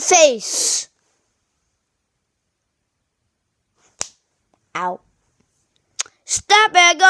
the face. Ow. Stop it, go